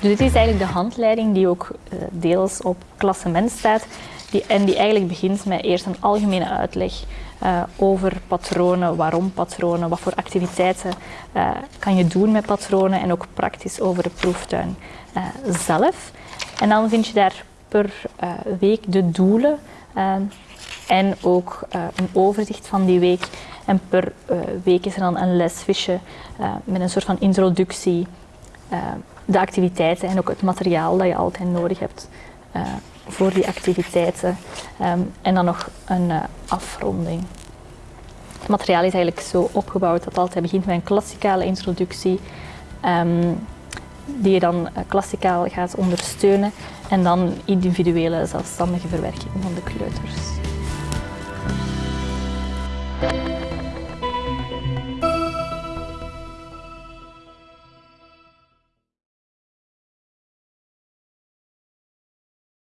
Dus dit is eigenlijk de handleiding die ook uh, deels op klassement staat. Die, en die eigenlijk begint met eerst een algemene uitleg uh, over patronen, waarom patronen, wat voor activiteiten uh, kan je doen met patronen en ook praktisch over de proeftuin zelf. En dan vind je daar per week de doelen en ook een overzicht van die week. En per week is er dan een lesvisje met een soort van introductie de activiteiten en ook het materiaal dat je altijd nodig hebt uh, voor die activiteiten. Um, en dan nog een uh, afronding. Het materiaal is eigenlijk zo opgebouwd dat het altijd begint met een klassikale introductie, um, die je dan klassikaal gaat ondersteunen en dan individuele zelfstandige verwerking van de kleuters.